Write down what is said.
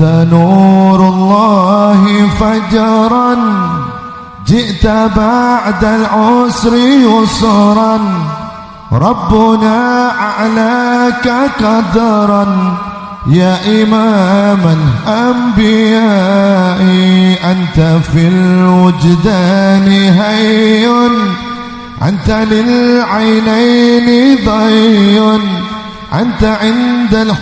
أنت نور الله فجرا جئت بعد العسر يسرا. ربنا أعلاك قدرا يا إمام الأنبياء أنت في الوجدان هي أنت للعينين ضي أنت عند